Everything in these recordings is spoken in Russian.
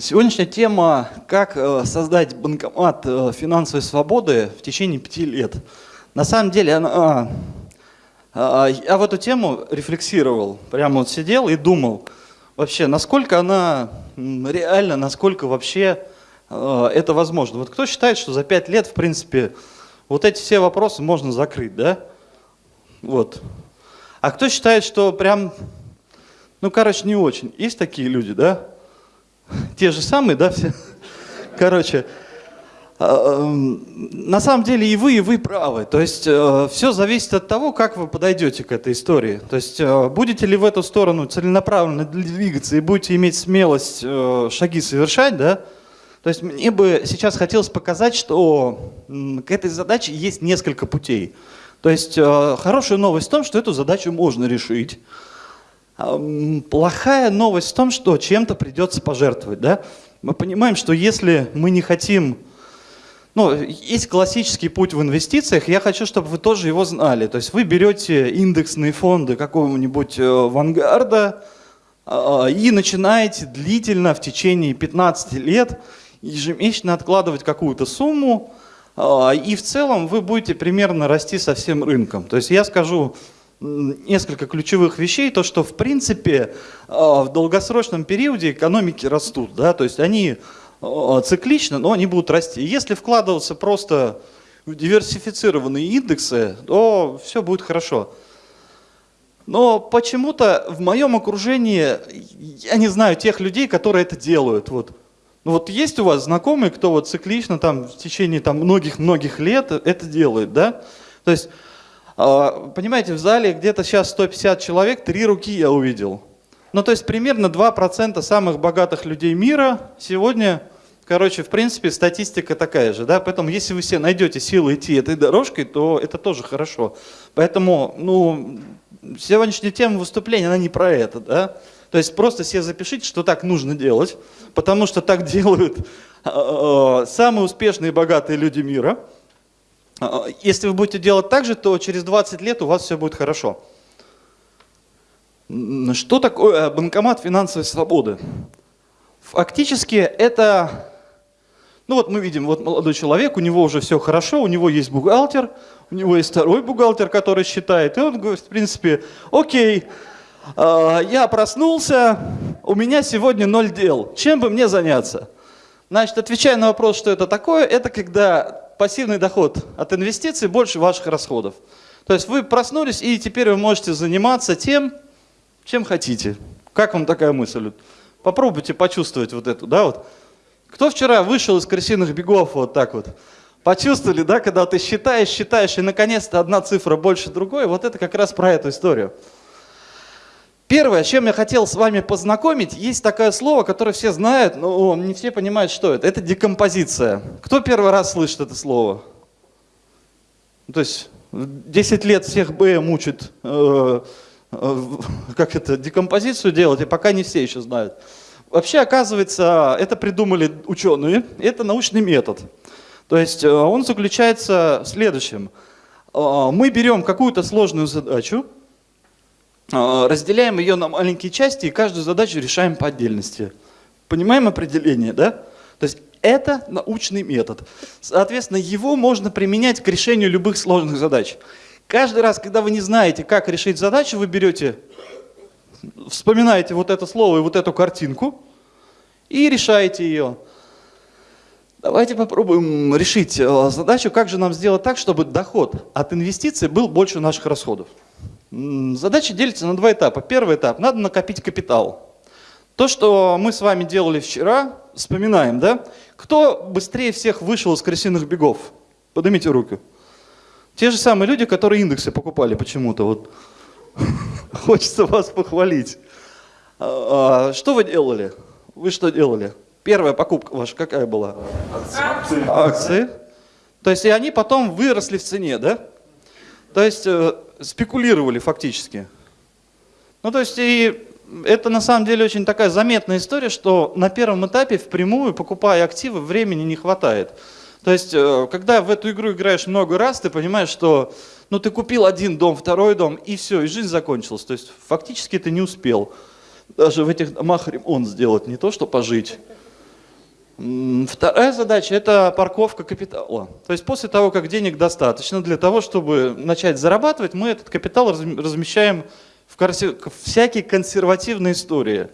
Сегодняшняя тема «Как э, создать банкомат э, финансовой свободы в течение пяти лет». На самом деле, она, а, я в эту тему рефлексировал, прямо вот сидел и думал, вообще, насколько она реальна, насколько вообще э, это возможно. Вот кто считает, что за пять лет, в принципе, вот эти все вопросы можно закрыть, да? Вот. А кто считает, что прям, ну, короче, не очень. Есть такие люди, да? те же самые, да, все. Короче, а, эм, на самом деле и вы, и вы правы. То есть э, все зависит от того, как вы подойдете к этой истории. То есть э, будете ли в эту сторону целенаправленно двигаться и будете иметь смелость э, шаги совершать, да? То есть мне бы сейчас хотелось показать, что к этой задаче есть несколько путей. То есть хорошая новость в том, что эту задачу можно решить. Плохая новость в том, что чем-то придется пожертвовать. Да? Мы понимаем, что если мы не хотим... Ну, есть классический путь в инвестициях, я хочу, чтобы вы тоже его знали. То есть вы берете индексные фонды какого-нибудь э, Вангарда а, и начинаете длительно в течение 15 лет ежемесячно откладывать какую-то сумму, а, и в целом вы будете примерно расти со всем рынком. То есть я скажу, несколько ключевых вещей, то что в принципе а, в долгосрочном периоде экономики растут, да, то есть они а, циклично, но они будут расти. Если вкладываться просто в диверсифицированные индексы, то все будет хорошо. Но почему-то в моем окружении, я не знаю тех людей, которые это делают. Вот. Ну вот есть у вас знакомые, кто вот циклично там в течение там многих-многих лет это делает, да? То есть понимаете, в зале где-то сейчас 150 человек, три руки я увидел. Ну, то есть примерно 2% самых богатых людей мира сегодня, короче, в принципе, статистика такая же, да, поэтому если вы все найдете силы идти этой дорожкой, то это тоже хорошо. Поэтому, ну, сегодняшняя тема выступления, она не про это, да, то есть просто себе запишите, что так нужно делать, потому что так делают э, самые успешные и богатые люди мира – а, если вы будете делать так же, то через 20 лет у вас все будет хорошо. Что такое банкомат финансовой свободы? Фактически это, ну вот мы видим, вот молодой человек, у него уже все хорошо, у него есть бухгалтер, у него есть второй бухгалтер, который считает, и он говорит, в принципе, окей, а, я проснулся, у меня сегодня ноль дел, чем бы мне заняться? Значит, отвечая на вопрос, что это такое, это когда пассивный доход от инвестиций больше ваших расходов. То есть вы проснулись, и теперь вы можете заниматься тем, чем хотите. Как вам такая мысль? Попробуйте почувствовать вот эту, да, вот. Кто вчера вышел из крысиных бегов вот так вот? Почувствовали, да, когда ты считаешь, считаешь, и наконец-то одна цифра больше другой, вот это как раз про эту историю. Первое, с чем я хотел с вами познакомить, есть такое слово, которое все знают, но не все понимают, что это. Это декомпозиция. Кто первый раз слышит это слово? То есть 10 лет всех БМ учат, э, э, как это, декомпозицию делать, и пока не все еще знают. Вообще, оказывается, это придумали ученые, это научный метод. То есть э, он заключается в следующем. Э, мы берем какую-то сложную задачу, разделяем ее на маленькие части и каждую задачу решаем по отдельности. Понимаем определение, да? То есть это научный метод. Соответственно, его можно применять к решению любых сложных задач. Каждый раз, когда вы не знаете, как решить задачу, вы берете, вспоминаете вот это слово и вот эту картинку и решаете ее. Давайте попробуем решить э, задачу, как же нам сделать так, чтобы доход от инвестиций был больше наших расходов. Задача делится на два этапа. Первый этап – надо накопить капитал. То, что мы с вами делали вчера, вспоминаем, да? Кто быстрее всех вышел из крысиных бегов? Поднимите руку. Те же самые люди, которые индексы покупали почему-то. Вот. Хочется вас похвалить. А, а, что вы делали? Вы что делали? Первая покупка ваша какая была? Акции. Акции. То есть и они потом выросли в цене, да? То есть э, спекулировали фактически. Ну, то есть, и это на самом деле очень такая заметная история, что на первом этапе впрямую, покупая активы, времени не хватает. То есть, э, когда в эту игру играешь много раз, ты понимаешь, что ну, ты купил один дом, второй дом, и все, и жизнь закончилась. То есть, фактически ты не успел даже в этих домах ремонт сделать, не то что пожить. Вторая задача – это парковка капитала. То есть после того, как денег достаточно для того, чтобы начать зарабатывать, мы этот капитал размещаем в всякие консервативные истории.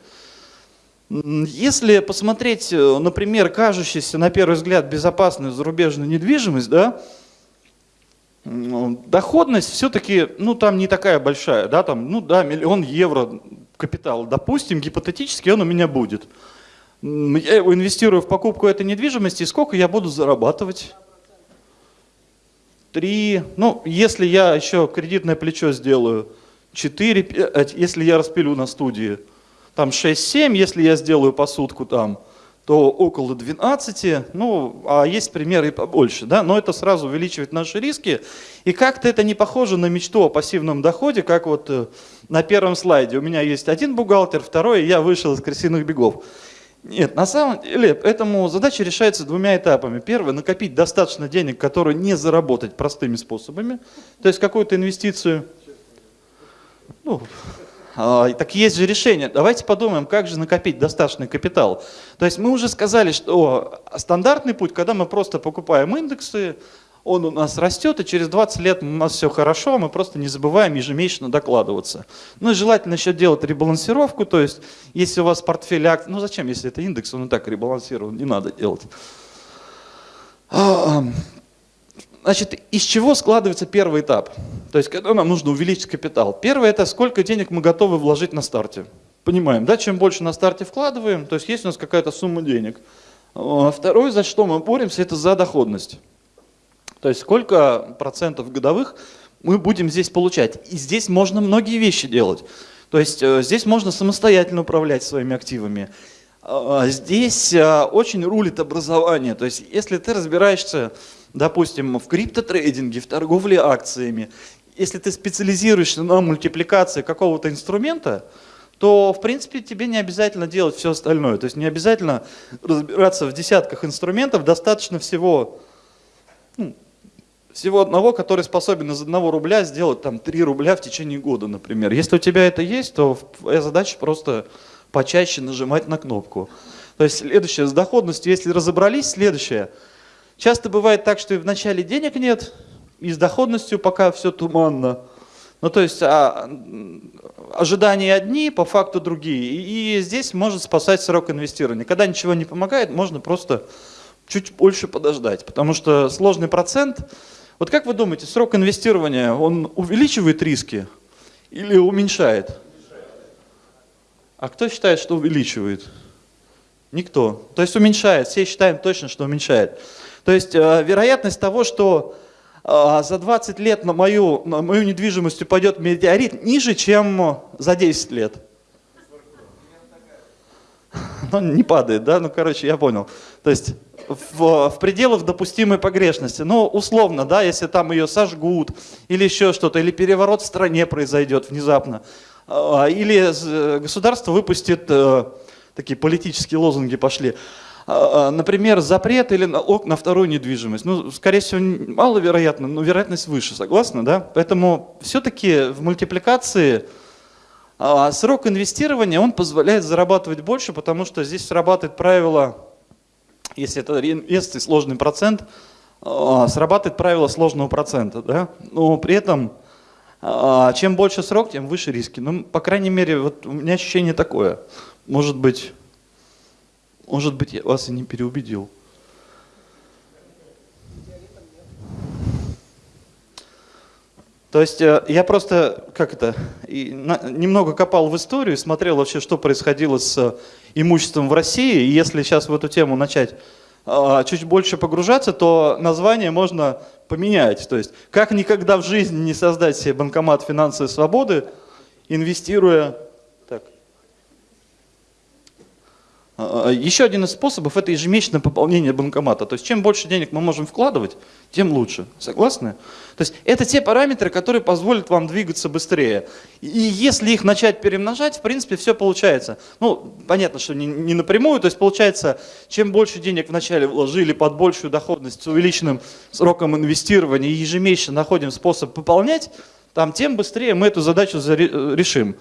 Если посмотреть, э, например, кажущийся на первый взгляд безопасную зарубежную недвижимость, да, доходность все-таки, ну там не такая большая, да, там, ну да, миллион евро капитал, допустим, гипотетически он у меня будет я инвестирую в покупку этой недвижимости, и сколько я буду зарабатывать? Три, ну, если я еще кредитное плечо сделаю, четыре, если я распилю на студии, там 6-7, если я сделаю посудку там, то около 12, ну, а есть примеры и побольше, да, но это сразу увеличивает наши риски, и как-то это не похоже на мечту о пассивном доходе, как вот э, на первом слайде. У меня есть один бухгалтер, второй, я вышел из крысиных бегов. Нет, на самом деле, этому задача решается двумя этапами. Первое, накопить достаточно денег, которые не заработать простыми способами, то есть какую-то инвестицию. Ну, а, так есть же решение. Давайте подумаем, как же накопить достаточный капитал. То есть мы уже сказали, что стандартный путь, когда мы просто покупаем индексы, он у нас растет, и через 20 лет у нас все хорошо, мы просто не забываем ежемесячно докладываться. Ну и желательно еще делать ребалансировку, то есть если у вас портфель акций, ну зачем, если это индекс, он и так ребалансирован, не надо делать. А, значит, из чего складывается первый этап? То есть, когда нам нужно увеличить капитал. Первое – это сколько денег мы готовы вложить на старте. Понимаем, да, чем больше на старте вкладываем, то есть есть у нас какая-то сумма денег. А, второе, за что мы боремся, это за доходность. То есть сколько процентов годовых мы будем здесь получать. И здесь можно многие вещи делать. То есть э, здесь можно самостоятельно управлять своими активами. А, здесь э, очень рулит образование. То есть если ты разбираешься, допустим, в криптотрейдинге, в торговле акциями, если ты специализируешься на мультипликации какого-то инструмента, то, в принципе, тебе не обязательно делать все остальное. То есть не обязательно разбираться в десятках инструментов, достаточно всего ну, всего одного, который способен из одного рубля сделать там 3 рубля в течение года, например. Если у тебя это есть, то твоя задача просто почаще нажимать на кнопку. То есть следующее, с доходностью, если разобрались, следующее. Часто бывает так, что и в начале денег нет, и с доходностью пока все туманно. Ну, то есть а, ожидания одни, по факту другие. И, и здесь может спасать срок инвестирования. Когда ничего не помогает, можно просто чуть больше подождать, потому что сложный процент вот как вы думаете, срок инвестирования, он увеличивает риски или уменьшает? А кто считает, что увеличивает? Никто. То есть уменьшает. Все считаем точно, что уменьшает. То есть э, вероятность того, что э, за 20 лет на мою, на мою недвижимость упадет метеорит, ниже, чем за 10 лет. Ну, не падает, да? Ну, короче, я понял. То есть в, в пределах допустимой погрешности. Ну, условно, да, если там ее сожгут, или еще что-то, или переворот в стране произойдет внезапно, а, или государство выпустит, э, такие политические лозунги пошли, а, а, например, запрет или на вторую недвижимость. Ну, скорее всего, маловероятно, но вероятность выше, согласны, да? Поэтому все-таки в мультипликации срок инвестирования, он позволяет зарабатывать больше, потому что здесь срабатывает правило если это реинвестиции, сложный процент, а, срабатывает правило сложного процента. Да? Но при этом, а, чем больше срок, тем выше риски. Ну, по крайней мере, вот у меня ощущение такое. Может быть, может быть, я вас и не переубедил. То есть э, я просто, как это, немного копал в историю, смотрел вообще, что происходило с имуществом в России. И если сейчас в эту тему начать а, чуть больше погружаться, то название можно поменять. То есть как никогда в жизни не создать себе банкомат финансовой свободы, инвестируя А, а, Еще один из способов – это ежемесячное пополнение банкомата. То есть чем больше денег мы можем вкладывать, тем лучше. Согласны? То есть это те параметры, которые позволят вам двигаться быстрее. И если их начать перемножать, в принципе, все получается. Ну, понятно, что не, не напрямую. То есть получается, чем больше денег вначале вложили под большую доходность с увеличенным сроком инвестирования ежемесячно находим способ пополнять, там, тем быстрее мы эту задачу решим.